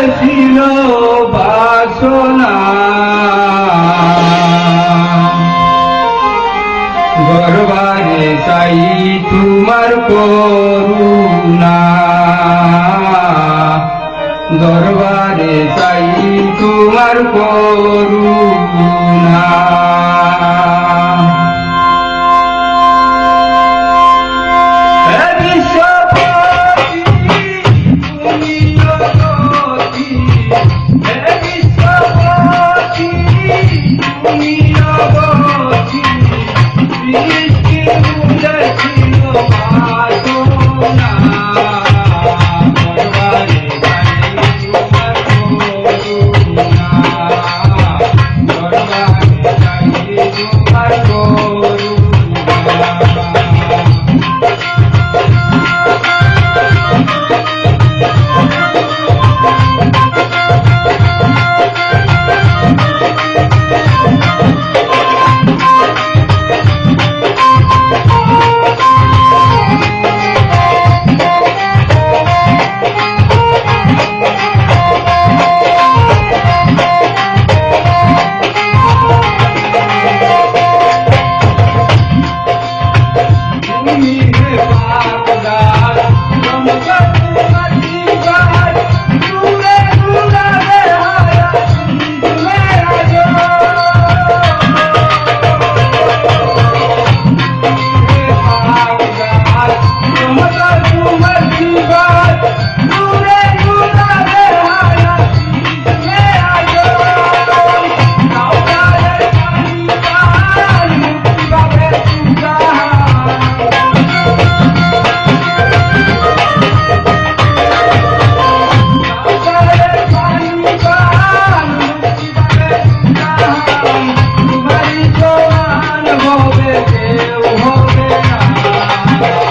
ছিল বাসনা। গর্বারে তাই তোমার করুণা। দরবারে তাই তোমার করুণা। Thank you.